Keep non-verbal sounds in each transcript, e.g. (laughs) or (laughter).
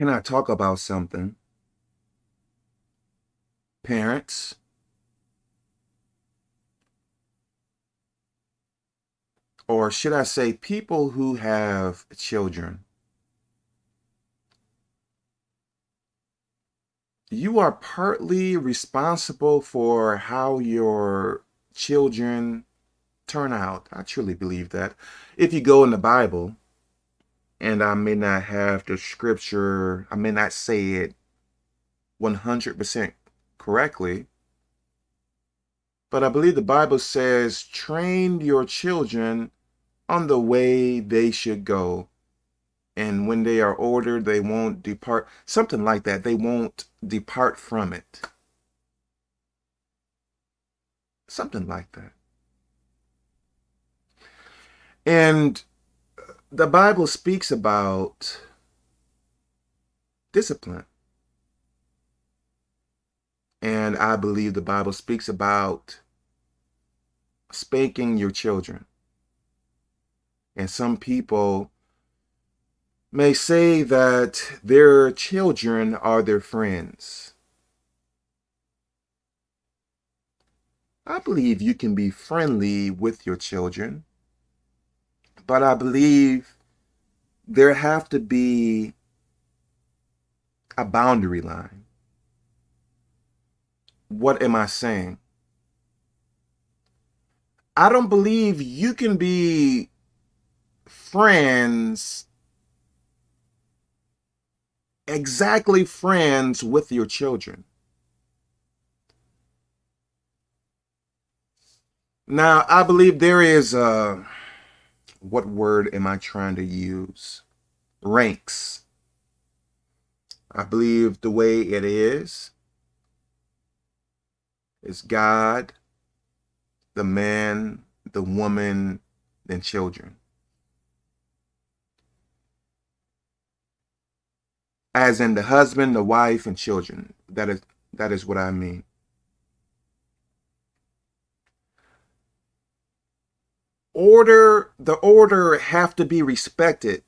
Can I talk about something? Parents, or should I say people who have children, you are partly responsible for how your children turn out. I truly believe that. If you go in the Bible, and I may not have the scripture, I may not say it 100% correctly, but I believe the Bible says, train your children on the way they should go. And when they are ordered, they won't depart. Something like that. They won't depart from it. Something like that. And the Bible speaks about discipline. And I believe the Bible speaks about spanking your children. And some people may say that their children are their friends. I believe you can be friendly with your children, but I believe there have to be a boundary line. What am I saying? I don't believe you can be friends, exactly friends with your children. Now, I believe there is a, what word am I trying to use? Ranks. I believe the way it is, is God, the man, the woman, then children. as in the husband, the wife, and children. That is that is what I mean. Order, the order have to be respected.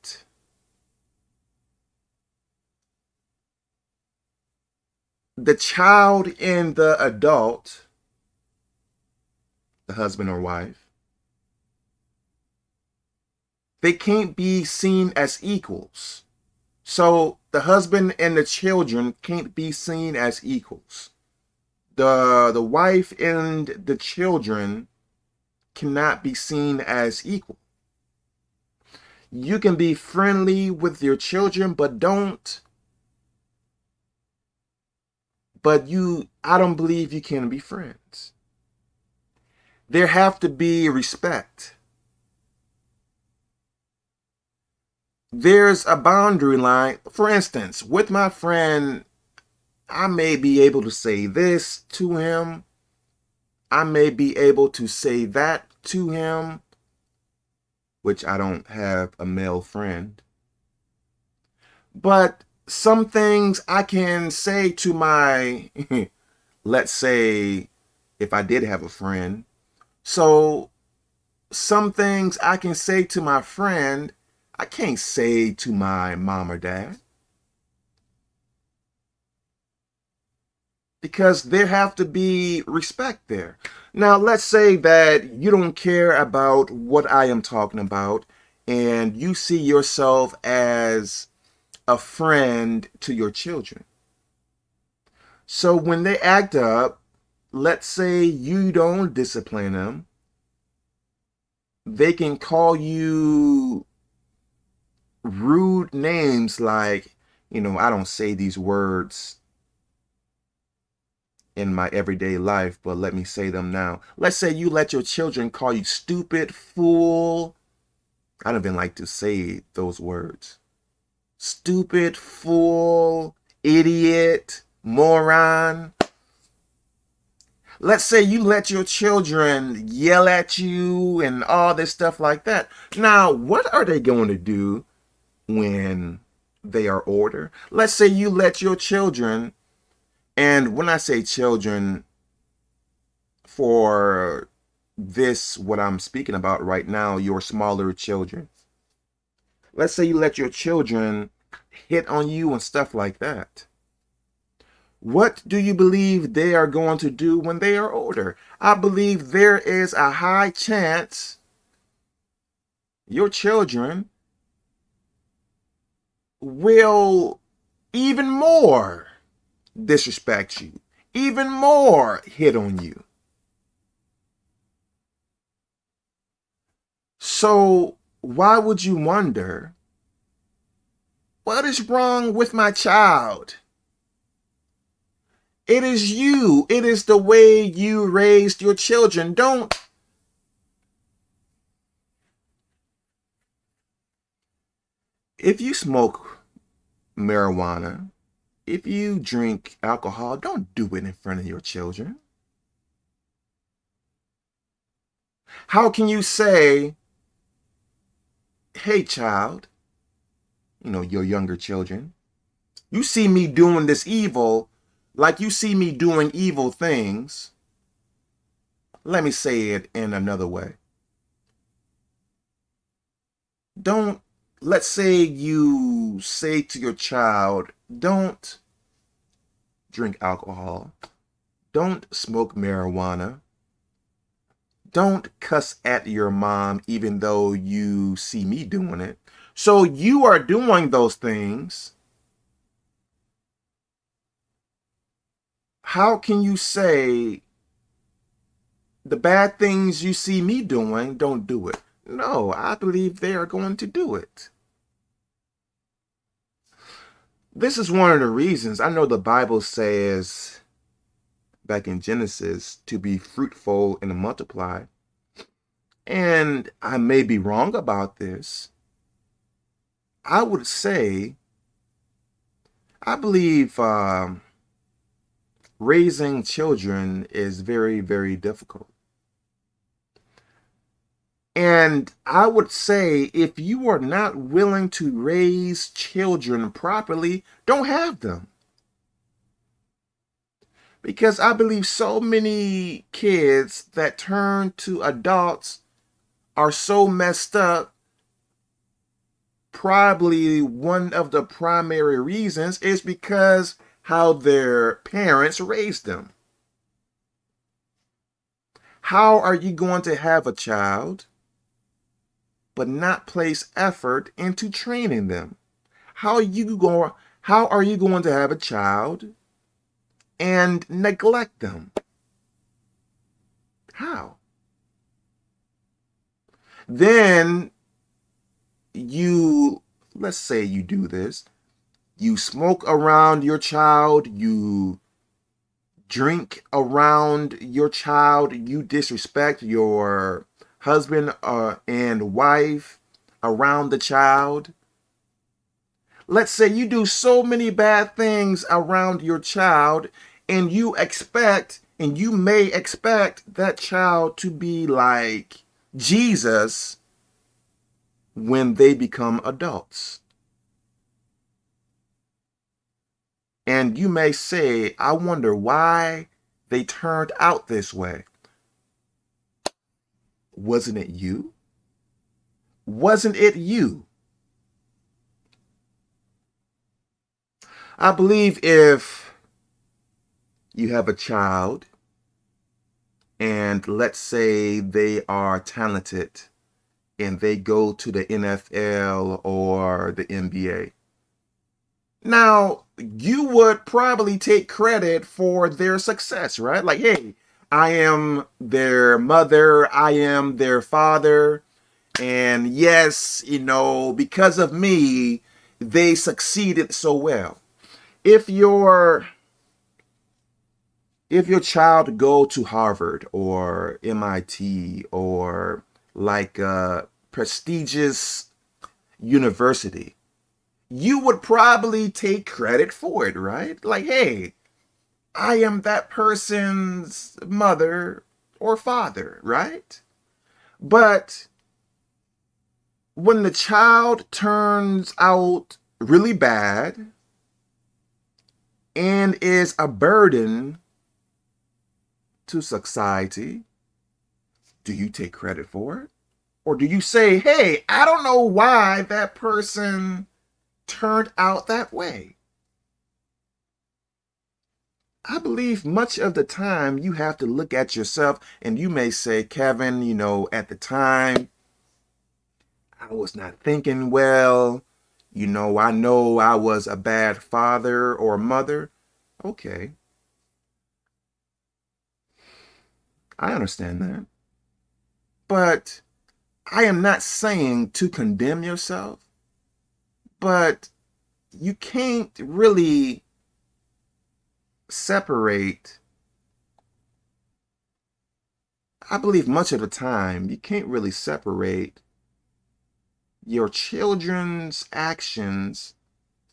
The child and the adult, the husband or wife, they can't be seen as equals. So the husband and the children can't be seen as equals. The, the wife and the children cannot be seen as equal. You can be friendly with your children, but don't. But you, I don't believe you can be friends. There have to be respect. there's a boundary line. For instance, with my friend, I may be able to say this to him. I may be able to say that to him, which I don't have a male friend. But some things I can say to my, (laughs) let's say, if I did have a friend. So some things I can say to my friend I can't say to my mom or dad. Because there have to be respect there. Now, let's say that you don't care about what I am talking about and you see yourself as a friend to your children. So when they act up, let's say you don't discipline them, they can call you rude names like, you know, I don't say these words in my everyday life, but let me say them now. Let's say you let your children call you stupid, fool. I don't even like to say those words. Stupid, fool, idiot, moron. Let's say you let your children yell at you and all this stuff like that. Now, what are they going to do when they are older. Let's say you let your children, and when I say children, for this, what I'm speaking about right now, your smaller children. Let's say you let your children hit on you and stuff like that. What do you believe they are going to do when they are older? I believe there is a high chance your children will even more disrespect you, even more hit on you. So why would you wonder, what is wrong with my child? It is you. It is the way you raised your children. Don't if you smoke marijuana, if you drink alcohol, don't do it in front of your children. How can you say, hey, child, you know, your younger children, you see me doing this evil like you see me doing evil things. Let me say it in another way. Don't let's say you say to your child, don't drink alcohol, don't smoke marijuana, don't cuss at your mom even though you see me doing it. So you are doing those things. How can you say the bad things you see me doing, don't do it? No, I believe they are going to do it. This is one of the reasons I know the Bible says back in Genesis to be fruitful and multiply. And I may be wrong about this. I would say, I believe uh, raising children is very, very difficult. And I would say if you are not willing to raise children properly, don't have them. Because I believe so many kids that turn to adults are so messed up. Probably one of the primary reasons is because how their parents raised them. How are you going to have a child but not place effort into training them? How are you going how are you going to have a child and neglect them? How? Then you let's say you do this. You smoke around your child, you drink around your child, you disrespect your husband uh, and wife around the child. Let's say you do so many bad things around your child and you expect and you may expect that child to be like Jesus when they become adults. And you may say, I wonder why they turned out this way. Wasn't it you? Wasn't it you? I believe if you have a child and let's say they are talented and they go to the NFL or the NBA. Now, you would probably take credit for their success, right? Like, hey, I am their mother, I am their father. And yes, you know, because of me, they succeeded so well. If your if your child go to Harvard or MIT or like a prestigious university, you would probably take credit for it, right? Like, hey, I am that person's mother or father, right? But when the child turns out really bad and is a burden to society, do you take credit for it? Or do you say, hey, I don't know why that person turned out that way. I believe much of the time you have to look at yourself and you may say, Kevin, you know, at the time, I was not thinking well. You know, I know I was a bad father or mother. Okay. I understand that. But I am not saying to condemn yourself, but you can't really separate. I believe much of the time you can't really separate your children's actions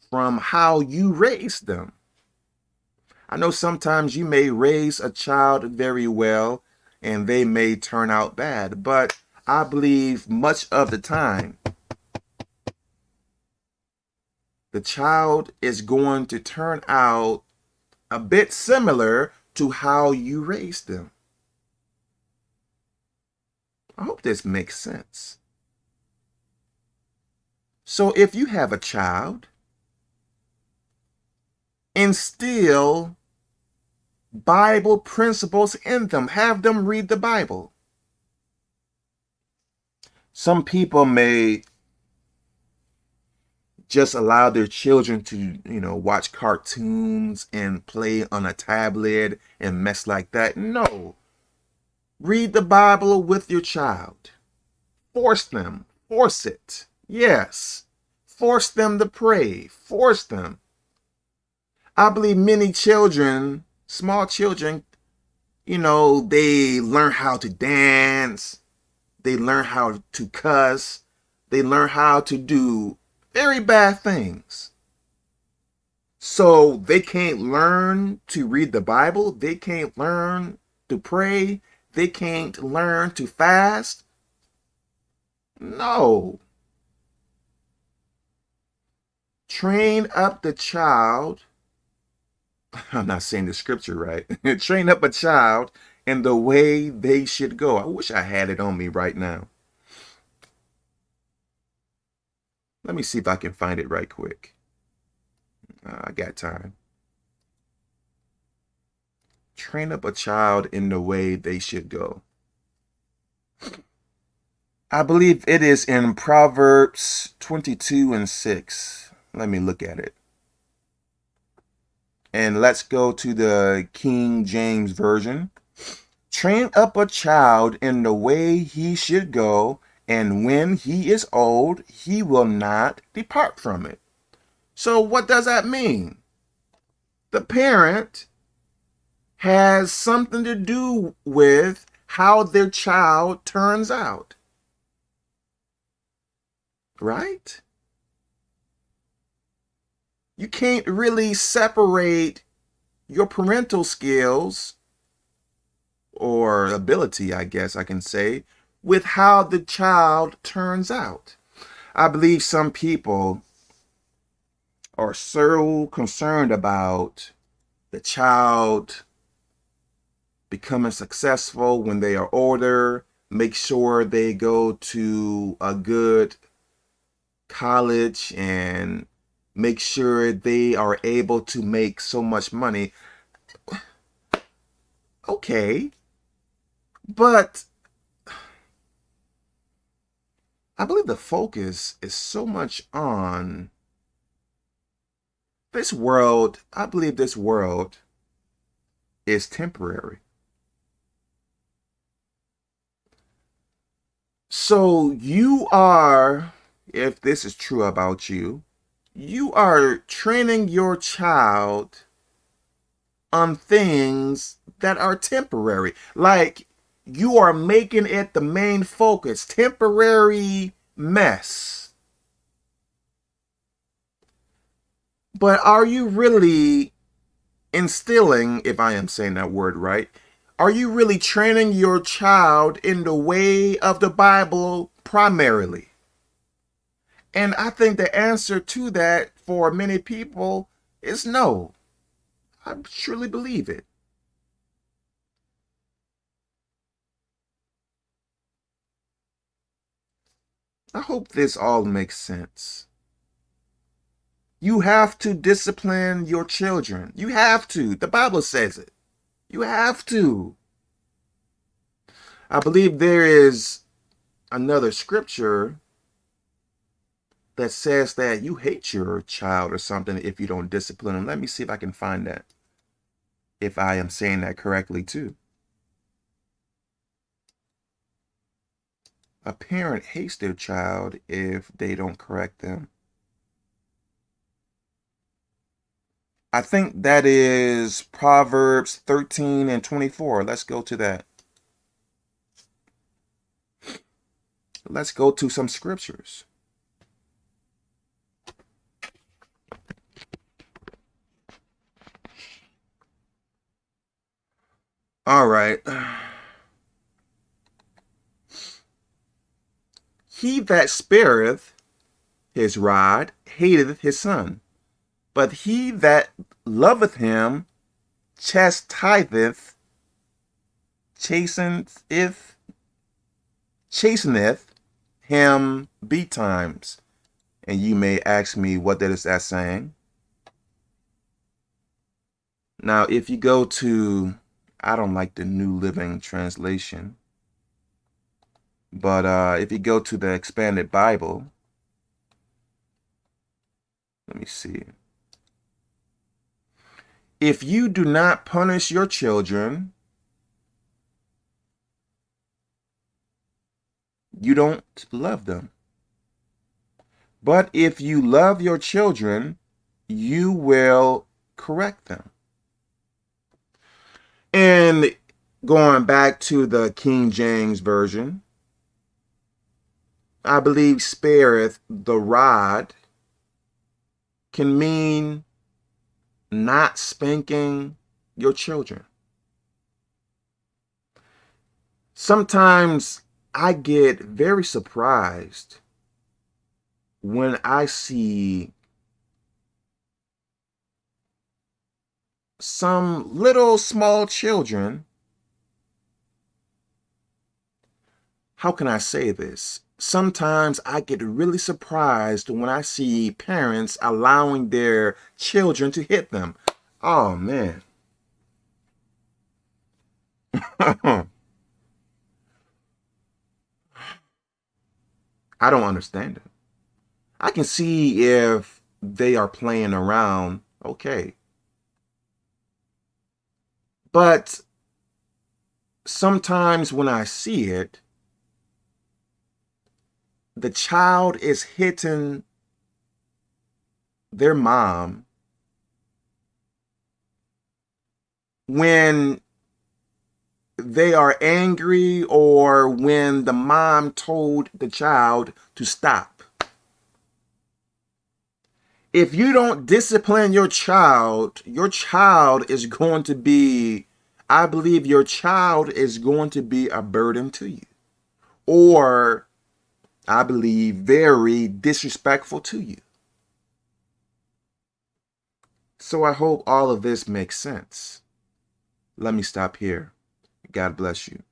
from how you raise them. I know sometimes you may raise a child very well and they may turn out bad, but I believe much of the time the child is going to turn out a bit similar to how you raised them. I hope this makes sense. So if you have a child, instill Bible principles in them. Have them read the Bible. Some people may just allow their children to, you know, watch cartoons and play on a tablet and mess like that. No. Read the Bible with your child. Force them. Force it. Yes. Force them to pray. Force them. I believe many children, small children, you know, they learn how to dance. They learn how to cuss. They learn how to do very bad things. So they can't learn to read the Bible. They can't learn to pray. They can't learn to fast. No. train up the child. (laughs) I'm not saying the scripture right. (laughs) train up a child in the way they should go. I wish I had it on me right now. Let me see if I can find it right quick. Uh, I got time. Train up a child in the way they should go. I believe it is in Proverbs 22 and 6. Let me look at it. And let's go to the King James Version. Train up a child in the way he should go, and when he is old, he will not depart from it. So what does that mean? The parent has something to do with how their child turns out. Right? you can't really separate your parental skills or ability, I guess I can say, with how the child turns out. I believe some people are so concerned about the child becoming successful when they are older, make sure they go to a good college and make sure they are able to make so much money. Okay. But I believe the focus is so much on this world. I believe this world is temporary. So you are, if this is true about you, you are training your child on things that are temporary. Like you are making it the main focus, temporary mess. But are you really instilling, if I am saying that word right, are you really training your child in the way of the Bible primarily? And I think the answer to that for many people is no. I truly believe it. I hope this all makes sense. You have to discipline your children. You have to. The Bible says it. You have to. I believe there is another scripture that says that you hate your child or something if you don't discipline them. Let me see if I can find that. If I am saying that correctly too. A parent hates their child if they don't correct them. I think that is Proverbs 13 and 24. Let's go to that. Let's go to some scriptures. All right. He that spareth his rod hateth his son, but he that loveth him chastiseth, chasteneth, chasteneth him betimes. And you may ask me, what that is that saying? Now, if you go to, I don't like the New Living Translation, but uh, if you go to the expanded Bible, let me see. If you do not punish your children, you don't love them. But if you love your children, you will correct them. And going back to the King James Version, I believe spareth the rod can mean not spanking your children. Sometimes I get very surprised when I see some little small children. How can I say this? Sometimes I get really surprised when I see parents allowing their children to hit them. Oh, man. (laughs) I don't understand it. I can see if they are playing around, okay. But sometimes when I see it, the child is hitting their mom when they are angry or when the mom told the child to stop. If you don't discipline your child, your child is going to be, I believe your child is going to be a burden to you. Or I believe, very disrespectful to you. So I hope all of this makes sense. Let me stop here. God bless you.